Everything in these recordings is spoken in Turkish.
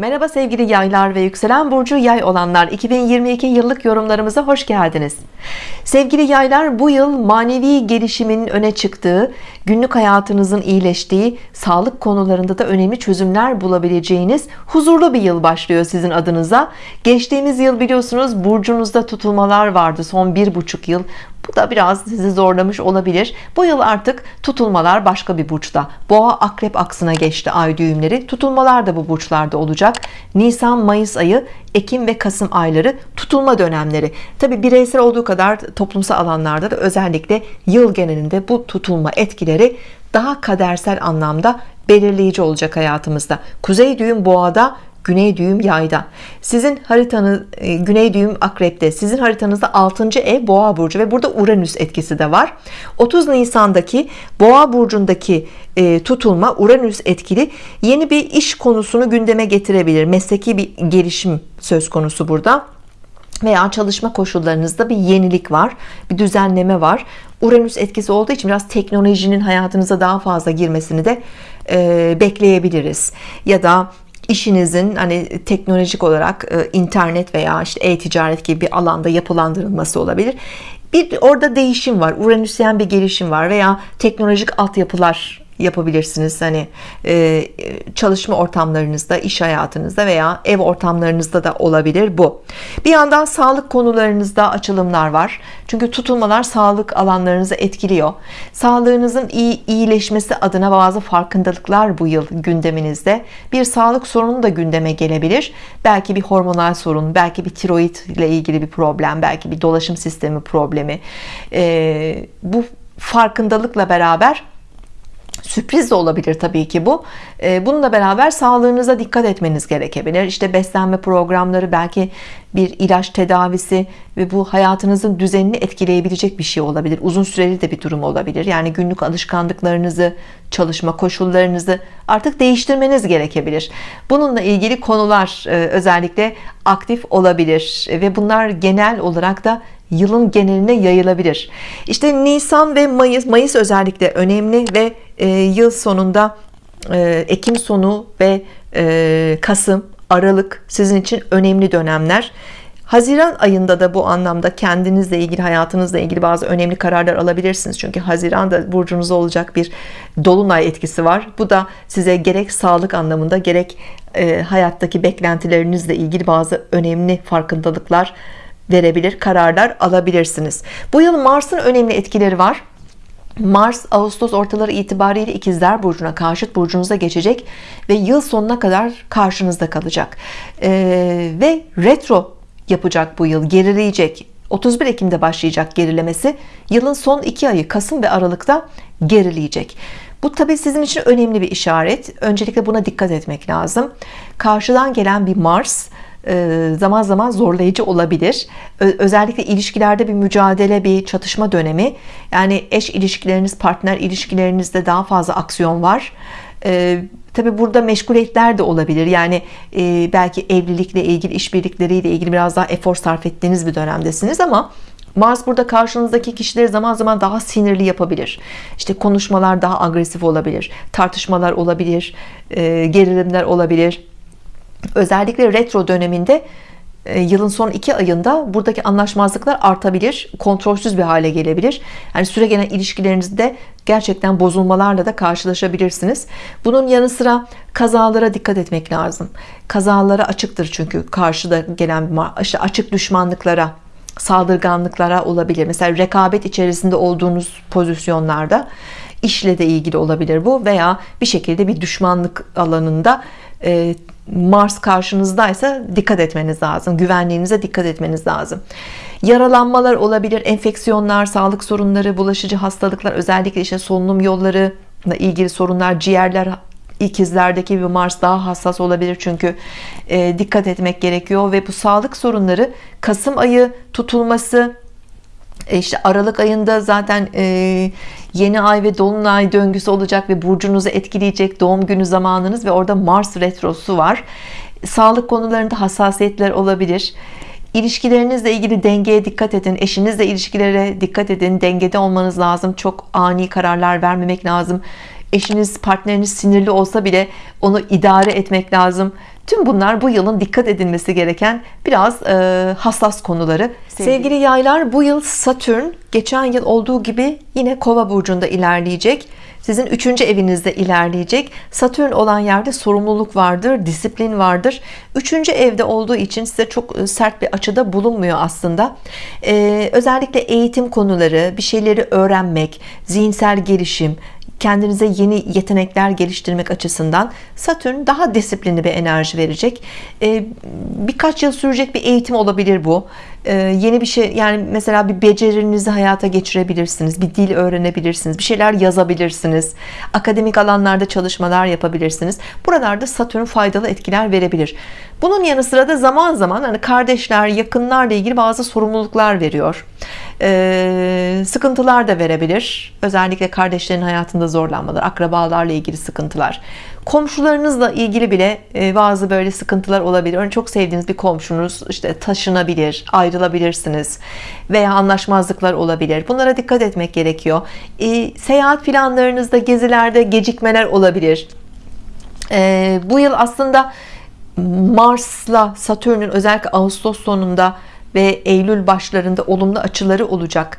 Merhaba sevgili yaylar ve yükselen burcu yay olanlar. 2022 yıllık yorumlarımıza hoş geldiniz. Sevgili yaylar bu yıl manevi gelişimin öne çıktığı günlük hayatınızın iyileştiği sağlık konularında da önemli çözümler bulabileceğiniz huzurlu bir yıl başlıyor sizin adınıza. Geçtiğimiz yıl biliyorsunuz burcunuzda tutulmalar vardı son bir buçuk yıl bu da biraz sizi zorlamış olabilir. Bu yıl artık tutulmalar başka bir burçta. Boğa akrep aksına geçti ay düğümleri. Tutulmalar da bu burçlarda olacak. Nisan Mayıs ayı Ekim ve Kasım ayları tutulma dönemleri. Tabi bireysel olduğu kadar toplumsal alanlarda da özellikle yıl genelinde bu tutulma etkileri daha kadersel anlamda belirleyici olacak hayatımızda. Kuzey düğüm boğada Güney düğüm yayda. Sizin haritanız e, Güney düğüm akrepte. Sizin haritanızda 6. ev boğa burcu ve burada Uranüs etkisi de var. 30 Nisan'daki boğa burcundaki e, tutulma Uranüs etkili. Yeni bir iş konusunu gündeme getirebilir. Mesleki bir gelişim söz konusu burada. Veya çalışma koşullarınızda bir yenilik var bir düzenleme var. Uranüs etkisi olduğu için biraz teknolojinin hayatınıza daha fazla girmesini de e, bekleyebiliriz. Ya da işinizin hani teknolojik olarak e, internet veya işte e-ticaret gibi bir alanda yapılandırılması olabilir. Bir orada değişim var. Uranüsyen bir gelişim var veya teknolojik altyapılar yapabilirsiniz. Hani e, çalışma ortamlarınızda iş hayatınızda veya ev ortamlarınızda da olabilir bu. Bir yandan sağlık konularınızda açılımlar var. Çünkü tutulmalar sağlık alanlarınızı etkiliyor. Sağlığınızın iyi iyileşmesi adına bazı farkındalıklar bu yıl gündeminizde. Bir sağlık sorunu da gündeme gelebilir. Belki bir hormonal sorun belki bir tiroid ile ilgili bir problem belki bir dolaşım sistemi problemi. E, bu farkındalıkla beraber sürpriz de olabilir tabii ki bu. Ee, bununla beraber sağlığınıza dikkat etmeniz gerekebilir. İşte beslenme programları belki bir ilaç tedavisi ve bu hayatınızın düzenini etkileyebilecek bir şey olabilir. Uzun süreli de bir durum olabilir. Yani günlük alışkanlıklarınızı çalışma koşullarınızı artık değiştirmeniz gerekebilir. Bununla ilgili konular e, özellikle aktif olabilir ve bunlar genel olarak da yılın geneline yayılabilir. İşte Nisan ve Mayıs Mayıs özellikle önemli ve e, yıl sonunda e, Ekim sonu ve e, Kasım Aralık sizin için önemli dönemler. Haziran ayında da bu anlamda kendinizle ilgili hayatınızla ilgili bazı önemli kararlar alabilirsiniz. Çünkü Haziran'da burcunuzda olacak bir dolunay etkisi var. Bu da size gerek sağlık anlamında gerek e, hayattaki beklentilerinizle ilgili bazı önemli farkındalıklar verebilir kararlar alabilirsiniz. Bu yıl Mars'ın önemli etkileri var. Mars Ağustos ortaları itibariyle ikizler burcuna karşıt burcunuza geçecek ve yıl sonuna kadar karşınızda kalacak. Ee, ve retro yapacak bu yıl gerileyecek. 31 Ekim'de başlayacak gerilemesi. Yılın son iki ayı Kasım ve Aralık'ta gerileyecek. Bu tabi sizin için önemli bir işaret. Öncelikle buna dikkat etmek lazım. Karşıdan gelen bir Mars zaman zaman zorlayıcı olabilir. Özellikle ilişkilerde bir mücadele bir çatışma dönemi. Yani eş ilişkileriniz partner ilişkilerinizde daha fazla aksiyon var. E, tabi burada meşguliyetler de olabilir. Yani e, belki evlilikle ilgili işbirlikleriyle ilgili biraz daha efor sarf ettiğiniz bir dönemdesiniz ama Mars burada karşınızdaki kişileri zaman zaman daha sinirli yapabilir. İşte konuşmalar daha agresif olabilir tartışmalar olabilir gerilimler olabilir özellikle retro döneminde e, yılın son iki ayında buradaki anlaşmazlıklar artabilir kontrolsüz bir hale gelebilir. Yani süre gelen ilişkilerinizde gerçekten bozulmalarla da karşılaşabilirsiniz. Bunun yanı sıra kazalara dikkat etmek lazım. Kazalara açıktır çünkü karşıda gelen işte açık düşmanlıklara saldırganlıklara olabilir. Mesela rekabet içerisinde olduğunuz pozisyonlarda işle de ilgili olabilir bu veya bir şekilde bir düşmanlık alanında e, Mars karşınızdaysa dikkat etmeniz lazım. Güvenliğinize dikkat etmeniz lazım. Yaralanmalar olabilir enfeksiyonlar sağlık sorunları bulaşıcı hastalıklar özellikle işte solunum yolları ilgili sorunlar ciğerler ikizlerdeki bir Mars daha hassas olabilir çünkü e, dikkat etmek gerekiyor ve bu sağlık sorunları Kasım ayı tutulması işte Aralık ayında zaten e, yeni ay ve dolunay döngüsü olacak ve burcunuzu etkileyecek doğum günü zamanınız ve orada Mars retrosu var. Sağlık konularında hassasiyetler olabilir. İlişkilerinizle ilgili dengeye dikkat edin. Eşinizle ilişkilere dikkat edin. Dengede olmanız lazım. Çok ani kararlar vermemek lazım eşiniz partneriniz sinirli olsa bile onu idare etmek lazım Tüm bunlar bu yılın dikkat edilmesi gereken biraz e, hassas konuları. Sevgili. Sevgili yaylar bu yıl Satürn geçen yıl olduğu gibi yine Kova burcunda ilerleyecek. Sizin üçüncü evinizde ilerleyecek. Satürn olan yerde sorumluluk vardır, disiplin vardır. Üçüncü evde olduğu için size çok e, sert bir açıda bulunmuyor aslında. Ee, özellikle eğitim konuları, bir şeyleri öğrenmek, zihinsel gelişim, kendinize yeni yetenekler geliştirmek açısından Satürn daha disiplinli bir enerji verecek. Ee, birkaç yıl sürecek bir eğitim olabilir bu. Ee, yeni bir şey yani mesela bir becerinizi hayata geçirebilirsiniz bir dil öğrenebilirsiniz bir şeyler yazabilirsiniz akademik alanlarda çalışmalar yapabilirsiniz. Buralarda Satürn faydalı etkiler verebilir. Bunun yanı sıra da zaman zaman hani kardeşler yakınlarla ilgili bazı sorumluluklar veriyor ee, sıkıntılar da verebilir. Özellikle kardeşlerin hayatında zorlanmalar akrabalarla ilgili sıkıntılar. Komşularınızla ilgili bile e, bazı böyle sıkıntılar olabilir. Örneğin çok sevdiğiniz bir komşunuz işte taşınabilir ayrılabilirsiniz veya anlaşmazlıklar olabilir. Bunlara dikkat etmek gerekiyor. E, seyahat planlarınızda gezilerde gecikmeler olabilir. E, bu yıl aslında Mars'la Satürn'ün özellikle Ağustos sonunda ve Eylül başlarında olumlu açıları olacak.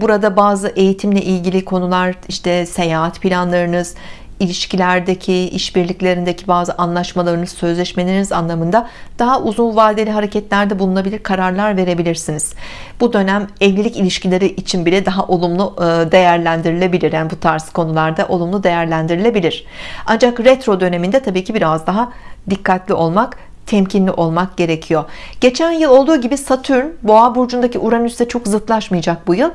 Burada bazı eğitimle ilgili konular işte seyahat planlarınız ilişkilerdeki işbirliklerindeki bazı anlaşmalarınız sözleşmeleriniz anlamında daha uzun vadeli hareketlerde bulunabilir kararlar verebilirsiniz. Bu dönem evlilik ilişkileri için bile daha olumlu e, değerlendirilebilir. Yani bu tarz konularda olumlu değerlendirilebilir. Ancak retro döneminde tabii ki biraz daha dikkatli olmak temkinli olmak gerekiyor. Geçen yıl olduğu gibi Satürn boğa burcundaki Uranüs'te çok zıtlaşmayacak bu yıl.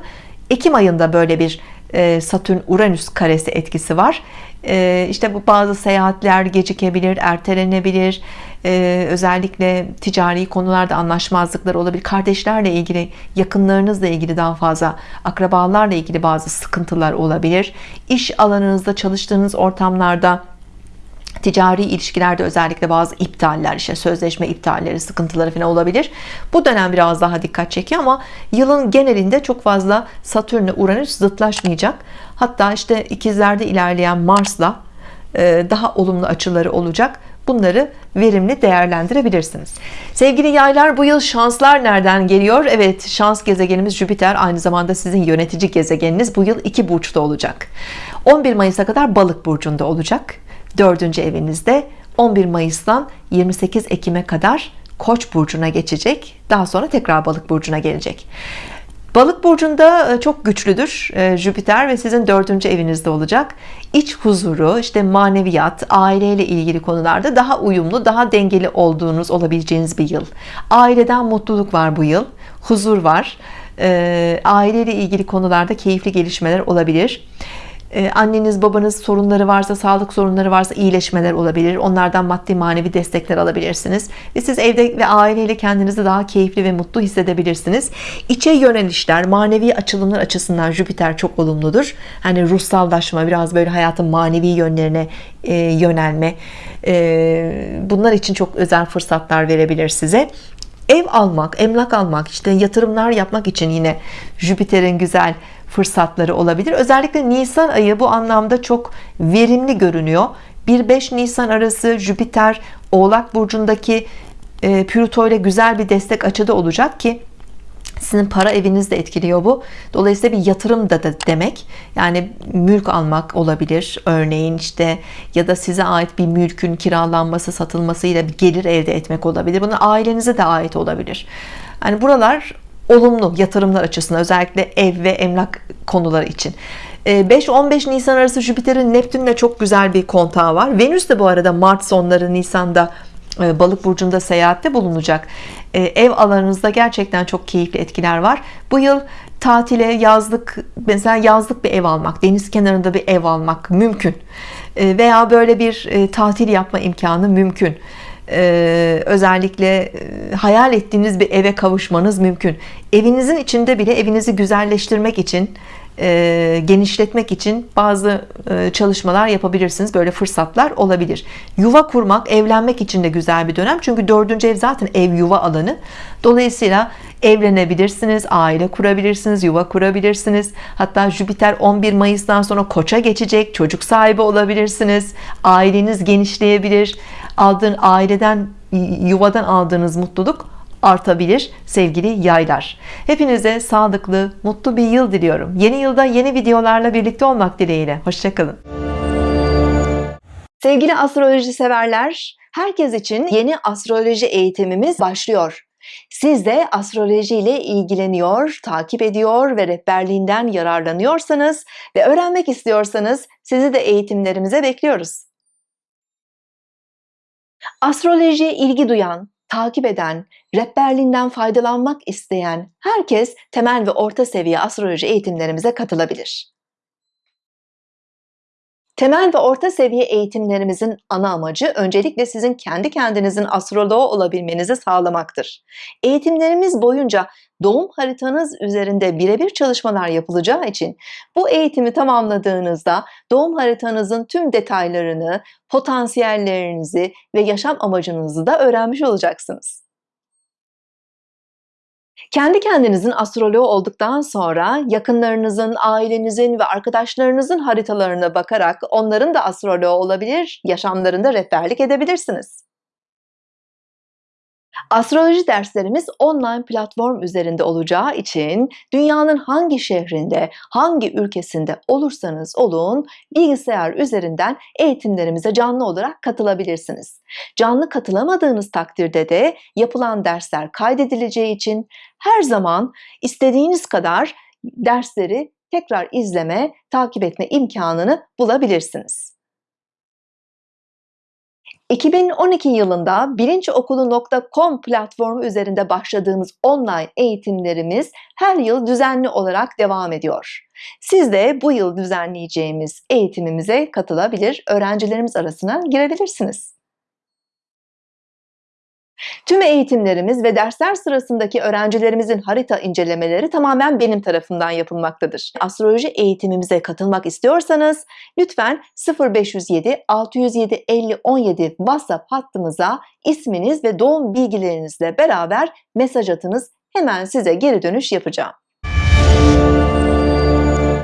Ekim ayında böyle bir e, Satürn Uranüs karesi etkisi var. Ee, işte bu bazı seyahatler gecikebilir ertelenebilir. Ee, özellikle ticari konularda anlaşmazlıklar olabilir. Kardeşlerle ilgili yakınlarınızla ilgili daha fazla akrabalarla ilgili bazı sıkıntılar olabilir. İş alanınızda çalıştığınız ortamlarda ticari ilişkilerde özellikle bazı iptaller işte sözleşme iptalleri sıkıntıları falan olabilir. Bu dönem biraz daha dikkat çekiyor ama yılın genelinde çok fazla Satürn ile Uranüs zıtlaşmayacak. Hatta işte ikizlerde ilerleyen Mars'la e, daha olumlu açıları olacak. Bunları verimli değerlendirebilirsiniz. Sevgili yaylar bu yıl şanslar nereden geliyor? Evet şans gezegenimiz Jüpiter aynı zamanda sizin yönetici gezegeniniz bu yıl iki burçta olacak. 11 Mayıs'a kadar balık burcunda olacak dördüncü evinizde 11 Mayıs'tan 28 Ekim'e kadar Koç burcuna geçecek. Daha sonra tekrar balık burcuna gelecek. Balık burcunda e, çok güçlüdür e, Jüpiter ve sizin dördüncü evinizde olacak. İç huzuru işte maneviyat aileyle ilgili konularda daha uyumlu daha dengeli olduğunuz olabileceğiniz bir yıl. Aileden mutluluk var bu yıl huzur var. E, aileyle ilgili konularda keyifli gelişmeler olabilir anneniz babanız sorunları varsa sağlık sorunları varsa iyileşmeler olabilir. Onlardan maddi manevi destekler alabilirsiniz. Ve siz evde ve aileyle kendinizi daha keyifli ve mutlu hissedebilirsiniz. İçe yönelişler manevi açılımlar açısından Jüpiter çok olumludur. Hani ruhsallaşma biraz böyle hayatın manevi yönlerine e, yönelme e, bunlar için çok özel fırsatlar verebilir size ev almak emlak almak işte yatırımlar yapmak için yine Jüpiter'in güzel fırsatları olabilir. Özellikle Nisan ayı bu anlamda çok verimli görünüyor. 1-5 Nisan arası Jüpiter Oğlak Burcu'ndaki e, Plüto ile güzel bir destek açıda olacak ki sizin para eviniz de etkiliyor bu. Dolayısıyla bir yatırım da, demek. Yani mülk almak olabilir. Örneğin işte ya da size ait bir mülkün kiralanması satılmasıyla bir gelir elde etmek olabilir. Bunun ailenize de ait olabilir. Yani buralar olumlu yatırımlar açısından özellikle ev ve emlak konuları için. 5-15 ee, Nisan arası Jüpiter'in Neptün'le çok güzel bir kontağı var. Venüs de bu arada Mart sonları Nisan'da balık burcunda seyahatte bulunacak. Ee, ev alanınızda gerçekten çok keyifli etkiler var. Bu yıl tatile yazlık mesela yazlık bir ev almak deniz kenarında bir ev almak mümkün. Ee, veya böyle bir e, tatil yapma imkanı mümkün. Ee, özellikle e, hayal ettiğiniz bir eve kavuşmanız mümkün. Evinizin içinde bile evinizi güzelleştirmek için e, genişletmek için bazı e, çalışmalar yapabilirsiniz. Böyle fırsatlar olabilir. Yuva kurmak, evlenmek için de güzel bir dönem. Çünkü dördüncü ev zaten ev yuva alanı. Dolayısıyla evlenebilirsiniz, aile kurabilirsiniz, yuva kurabilirsiniz. Hatta Jüpiter 11 Mayıs'tan sonra Koça geçecek, çocuk sahibi olabilirsiniz. Aileniz genişleyebilir. Aldığın aileden, yuvadan aldığınız mutluluk artabilir sevgili yaylar. Hepinize sağlıklı, mutlu bir yıl diliyorum. Yeni yılda yeni videolarla birlikte olmak dileğiyle. Hoşçakalın. Sevgili astroloji severler, herkes için yeni astroloji eğitimimiz başlıyor. Siz de astroloji ile ilgileniyor, takip ediyor ve rehberliğinden yararlanıyorsanız ve öğrenmek istiyorsanız sizi de eğitimlerimize bekliyoruz. Astrolojiye ilgi duyan, takip eden, rehberliğinden faydalanmak isteyen herkes temel ve orta seviye astroloji eğitimlerimize katılabilir. Temel ve orta seviye eğitimlerimizin ana amacı öncelikle sizin kendi kendinizin astroloğu olabilmenizi sağlamaktır. Eğitimlerimiz boyunca doğum haritanız üzerinde birebir çalışmalar yapılacağı için bu eğitimi tamamladığınızda doğum haritanızın tüm detaylarını, potansiyellerinizi ve yaşam amacınızı da öğrenmiş olacaksınız. Kendi kendinizin astroloğu olduktan sonra yakınlarınızın, ailenizin ve arkadaşlarınızın haritalarına bakarak onların da astroloğu olabilir, yaşamlarında rehberlik edebilirsiniz. Astroloji derslerimiz online platform üzerinde olacağı için dünyanın hangi şehrinde, hangi ülkesinde olursanız olun bilgisayar üzerinden eğitimlerimize canlı olarak katılabilirsiniz. Canlı katılamadığınız takdirde de yapılan dersler kaydedileceği için her zaman istediğiniz kadar dersleri tekrar izleme, takip etme imkanını bulabilirsiniz. 2012 yılında bilinçokulu.com platformu üzerinde başladığımız online eğitimlerimiz her yıl düzenli olarak devam ediyor. Siz de bu yıl düzenleyeceğimiz eğitimimize katılabilir, öğrencilerimiz arasına girebilirsiniz. Tüm eğitimlerimiz ve dersler sırasındaki öğrencilerimizin harita incelemeleri tamamen benim tarafından yapılmaktadır. Astroloji eğitimimize katılmak istiyorsanız lütfen 0507 607 50 17 WhatsApp hattımıza isminiz ve doğum bilgilerinizle beraber mesaj atınız. Hemen size geri dönüş yapacağım.